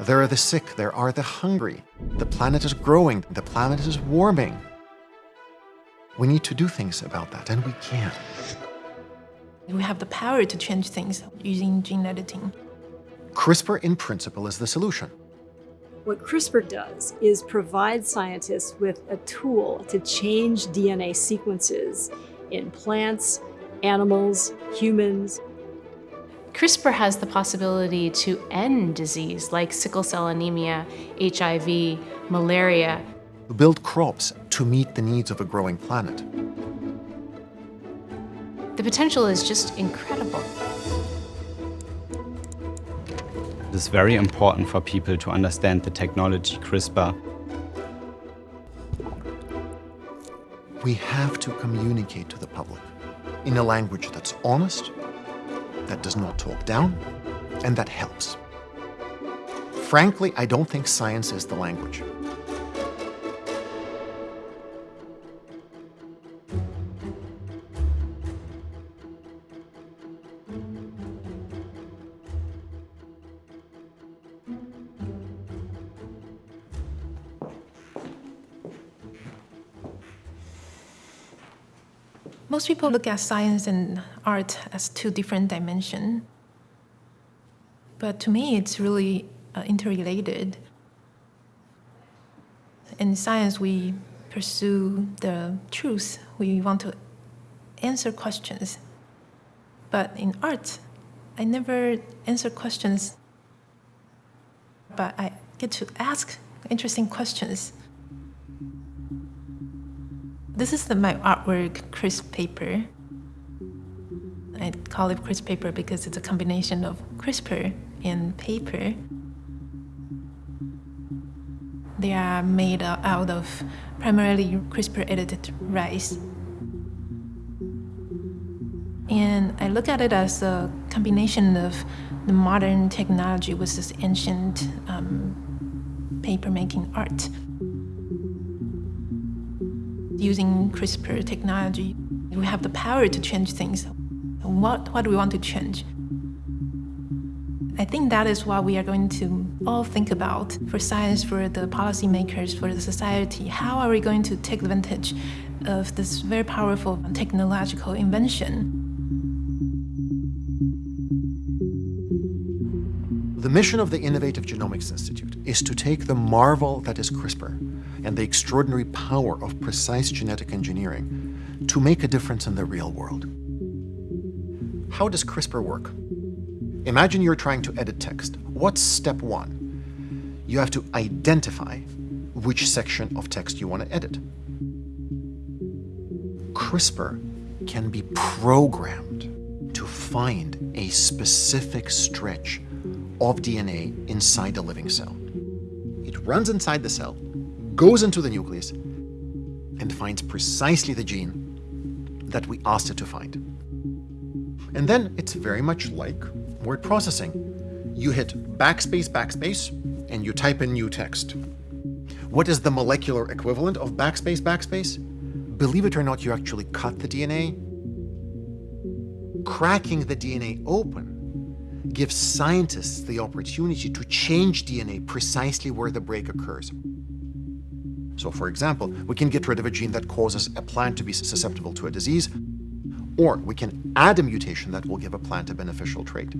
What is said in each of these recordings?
There are the sick, there are the hungry. The planet is growing, the planet is warming. We need to do things about that, and we can. We have the power to change things using gene editing. CRISPR, in principle, is the solution. What CRISPR does is provide scientists with a tool to change DNA sequences in plants, animals, humans. CRISPR has the possibility to end disease like sickle cell anemia, HIV, malaria. Build crops to meet the needs of a growing planet. The potential is just incredible. It is very important for people to understand the technology CRISPR. We have to communicate to the public in a language that's honest, that does not talk down, and that helps. Frankly, I don't think science is the language. Most people look at science and art as two different dimensions. But to me, it's really uh, interrelated. In science, we pursue the truth. We want to answer questions. But in art, I never answer questions, but I get to ask interesting questions. This is the, my artwork crisp paper. I call it crisp paper because it's a combination of CRISPR and paper. They are made out of primarily CRISPR-edited rice. And I look at it as a combination of the modern technology with this ancient um, paper-making art using CRISPR technology, we have the power to change things. What, what do we want to change? I think that is what we are going to all think about for science, for the policymakers, for the society. How are we going to take advantage of this very powerful technological invention? The mission of the Innovative Genomics Institute is to take the marvel that is CRISPR and the extraordinary power of precise genetic engineering to make a difference in the real world. How does CRISPR work? Imagine you're trying to edit text. What's step one? You have to identify which section of text you want to edit. CRISPR can be programmed to find a specific stretch of DNA inside a living cell. It runs inside the cell, goes into the nucleus, and finds precisely the gene that we asked it to find. And then it's very much like word processing. You hit backspace, backspace, and you type in new text. What is the molecular equivalent of backspace, backspace? Believe it or not, you actually cut the DNA. Cracking the DNA open gives scientists the opportunity to change DNA precisely where the break occurs. So for example, we can get rid of a gene that causes a plant to be susceptible to a disease, or we can add a mutation that will give a plant a beneficial trait.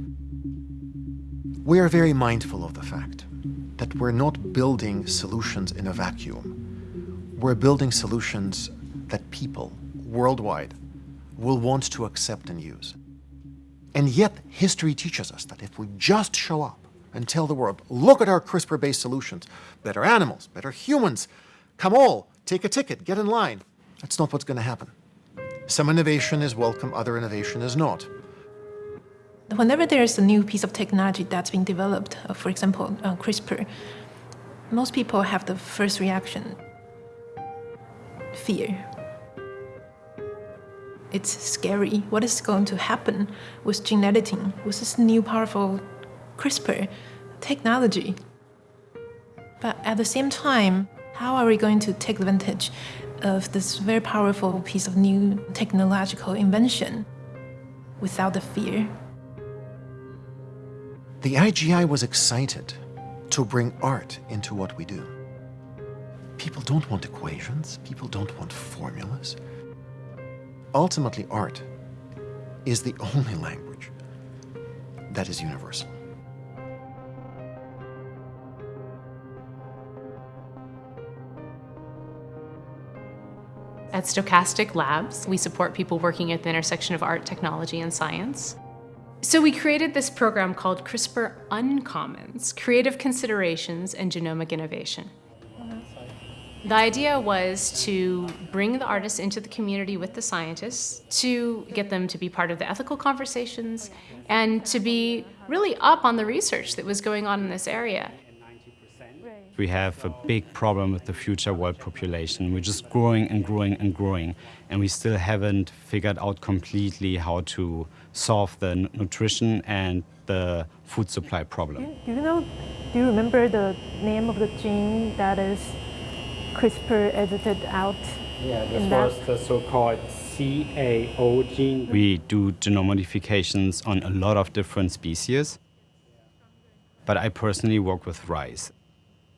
We are very mindful of the fact that we're not building solutions in a vacuum. We're building solutions that people worldwide will want to accept and use. And yet, history teaches us that if we just show up and tell the world, look at our CRISPR-based solutions, better animals, better humans, come all, take a ticket, get in line, that's not what's going to happen. Some innovation is welcome, other innovation is not. Whenever there's a new piece of technology that's being developed, uh, for example, uh, CRISPR, most people have the first reaction, fear. It's scary. What is going to happen with gene editing, with this new powerful CRISPR technology? But at the same time, how are we going to take advantage of this very powerful piece of new technological invention without the fear? The IGI was excited to bring art into what we do. People don't want equations, people don't want formulas. Ultimately, art is the only language that is universal. At Stochastic Labs, we support people working at the intersection of art, technology, and science. So we created this program called CRISPR Uncommons, Creative Considerations and Genomic Innovation. The idea was to bring the artists into the community with the scientists, to get them to be part of the ethical conversations, and to be really up on the research that was going on in this area. We have a big problem with the future world population. We're just growing and growing and growing, and we still haven't figured out completely how to solve the nutrition and the food supply problem. Do you know, do you remember the name of the gene that is CRISPR edited out? Yeah, this was the so-called CAO gene. We do genome modifications on a lot of different species, but I personally work with rice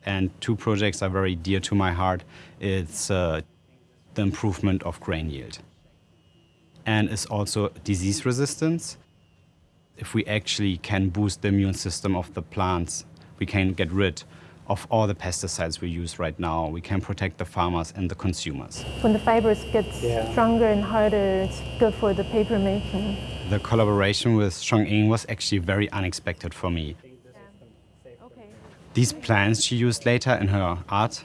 and two projects are very dear to my heart. It's uh, the improvement of grain yield. And it's also disease resistance. If we actually can boost the immune system of the plants, we can get rid of all the pesticides we use right now. We can protect the farmers and the consumers. When the fibers get yeah. stronger and harder, it's good for the paper making. The collaboration with Chongqing was actually very unexpected for me. These plans she used later in her art,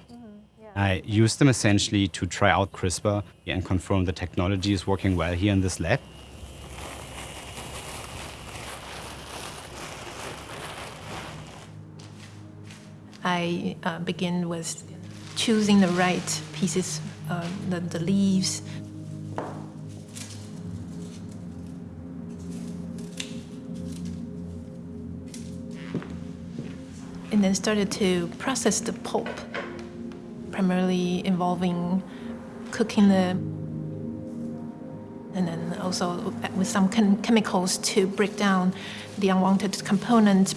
I used them essentially to try out CRISPR and confirm the technology is working well here in this lab. I uh, begin with choosing the right pieces, uh, the, the leaves, and then started to process the pulp, primarily involving cooking the and then also with some chem chemicals to break down the unwanted components.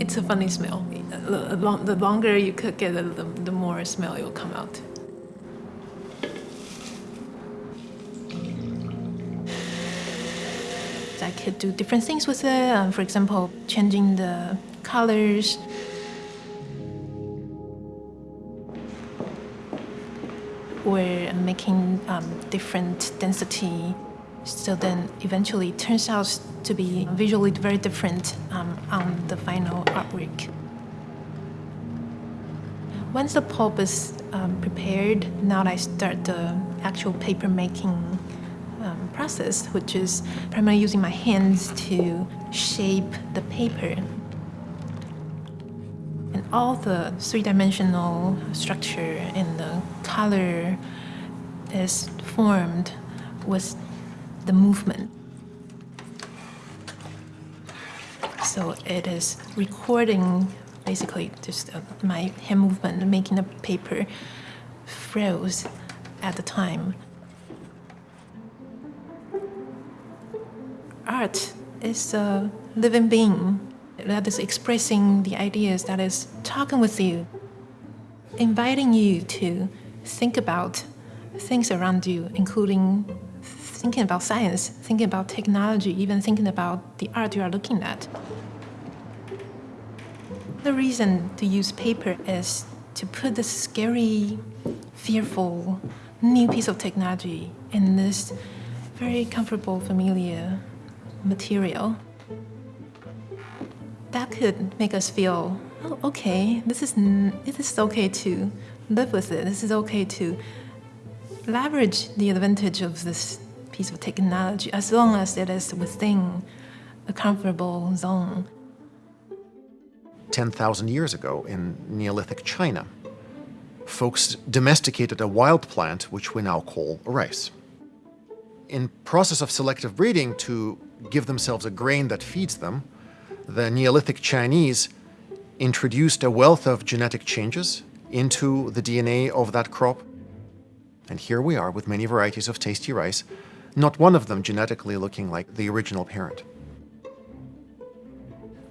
It's a funny smell. The longer you cook it, the more smell it will come out. Could do different things with it. Um, for example, changing the colors. Or making um, different density. So then eventually it turns out to be visually very different um, on the final artwork. Once the pulp is um, prepared, now I start the actual paper making process, which is primarily using my hands to shape the paper. And all the three-dimensional structure and the color is formed with the movement. So it is recording basically just uh, my hand movement, making the paper froze at the time. Art is a living being that is expressing the ideas, that is talking with you, inviting you to think about things around you, including thinking about science, thinking about technology, even thinking about the art you are looking at. The reason to use paper is to put this scary, fearful, new piece of technology in this very comfortable, familiar material, that could make us feel, oh, okay, this is, this is okay to live with it. This is okay to leverage the advantage of this piece of technology as long as it is within a comfortable zone. 10,000 years ago in Neolithic China, folks domesticated a wild plant which we now call rice. In process of selective breeding to give themselves a grain that feeds them, the Neolithic Chinese introduced a wealth of genetic changes into the DNA of that crop. And here we are with many varieties of tasty rice, not one of them genetically looking like the original parent.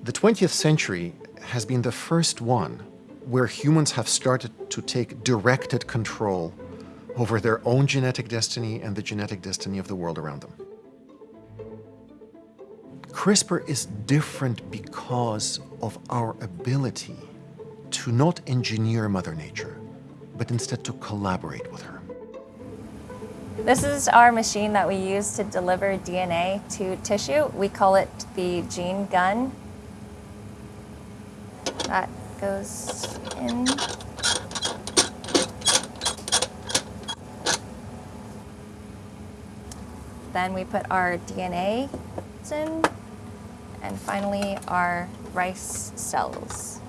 The 20th century has been the first one where humans have started to take directed control over their own genetic destiny and the genetic destiny of the world around them. CRISPR is different because of our ability to not engineer Mother Nature, but instead to collaborate with her. This is our machine that we use to deliver DNA to tissue. We call it the gene gun. That goes in. Then we put our DNA in, and finally our rice cells.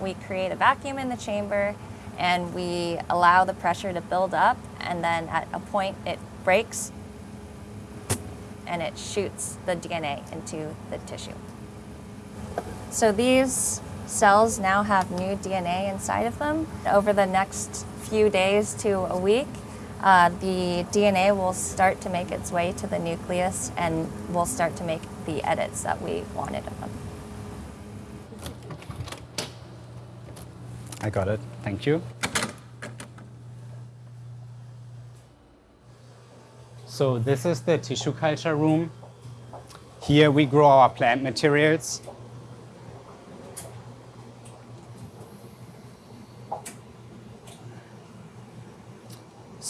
We create a vacuum in the chamber and we allow the pressure to build up and then at a point it breaks and it shoots the DNA into the tissue. So these cells now have new DNA inside of them. Over the next few days to a week, uh, the DNA will start to make its way to the nucleus and we'll start to make the edits that we wanted of them. I got it. Thank you. So this is the tissue culture room. Here we grow our plant materials.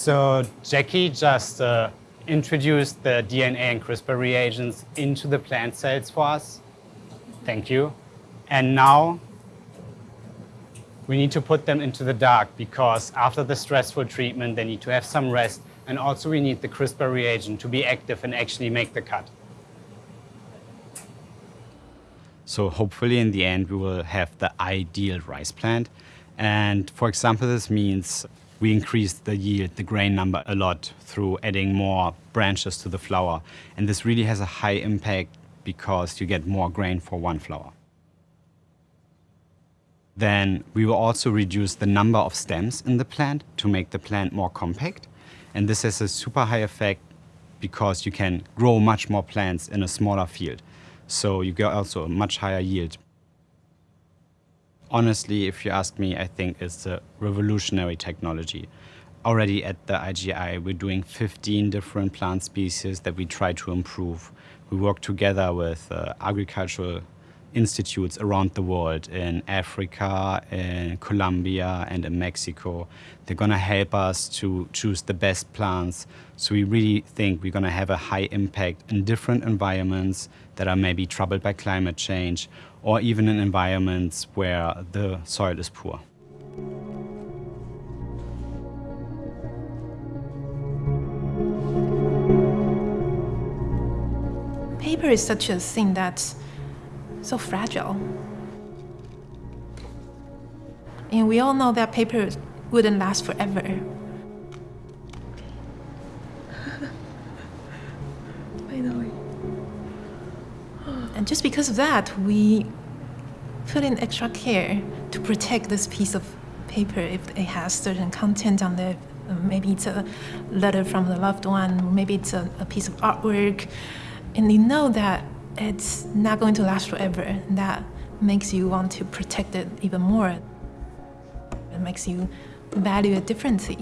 So Jackie just uh, introduced the DNA and CRISPR reagents into the plant cells for us. Thank you. And now we need to put them into the dark because after the stressful treatment, they need to have some rest. And also we need the CRISPR reagent to be active and actually make the cut. So hopefully in the end, we will have the ideal rice plant. And for example, this means we increase the yield, the grain number a lot through adding more branches to the flower. And this really has a high impact because you get more grain for one flower. Then we will also reduce the number of stems in the plant to make the plant more compact. And this has a super high effect because you can grow much more plants in a smaller field. So you get also a much higher yield honestly, if you ask me, I think it's a revolutionary technology. Already at the IGI, we're doing 15 different plant species that we try to improve. We work together with uh, agricultural institutes around the world in Africa, in Colombia, and in Mexico. They're going to help us to choose the best plants. So we really think we're going to have a high impact in different environments that are maybe troubled by climate change or even in environments where the soil is poor. Paper is such a thing that's so fragile. And we all know that paper wouldn't last forever. And just because of that, we put in extra care to protect this piece of paper if it has certain content on it. Maybe it's a letter from the loved one, maybe it's a, a piece of artwork. And you know that it's not going to last forever. That makes you want to protect it even more. It makes you value it differently.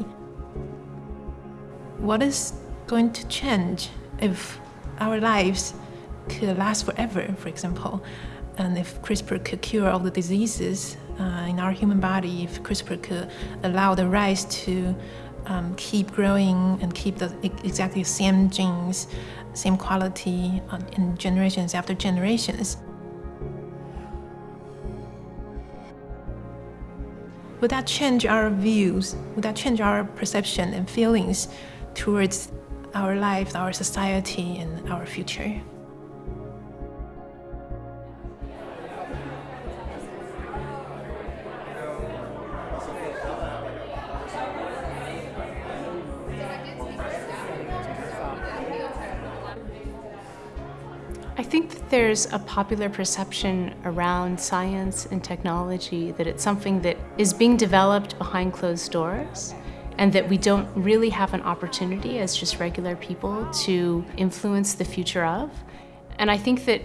What is going to change if our lives could last forever, for example? And if CRISPR could cure all the diseases uh, in our human body, if CRISPR could allow the rice to um, keep growing and keep the exactly the same genes same quality uh, in generations after generations. Would that change our views? Would that change our perception and feelings towards our life, our society, and our future? I think that there's a popular perception around science and technology that it's something that is being developed behind closed doors and that we don't really have an opportunity as just regular people to influence the future of. And I think that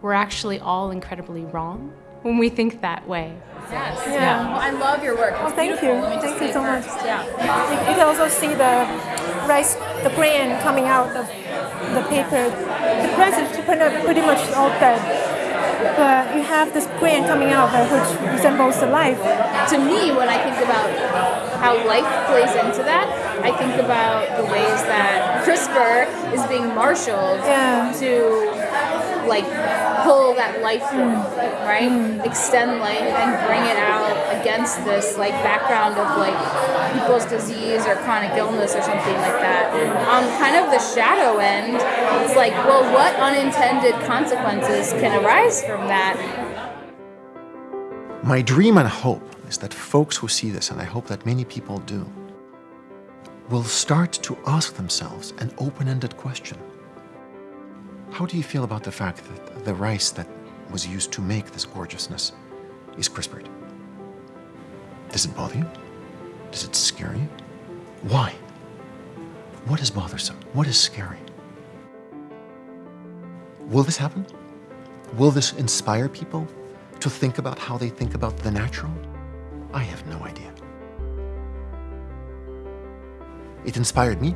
we're actually all incredibly wrong when we think that way. Yes. Yeah. Well, I love your work. Oh, thank you. Thank you so much. Yeah. You, you can also see the rice, the grain coming out of the paper. The is pretty pretty much all dead, but uh, you have this grain coming out that which resembles the life. To me, when I think about how life plays into that, I think about the ways that CRISPR is being marshaled Yeah. to like pull that life form, right? Extend life and bring it out against this like background of like people's disease or chronic illness or something like that. On kind of the shadow end, it's like, well, what unintended consequences can arise from that? My dream and hope is that folks who see this, and I hope that many people do, will start to ask themselves an open-ended question. How do you feel about the fact that the rice that was used to make this gorgeousness is CRISPRed? Does it bother you? Does it scare you? Why? What is bothersome? What is scary? Will this happen? Will this inspire people to think about how they think about the natural? I have no idea. It inspired me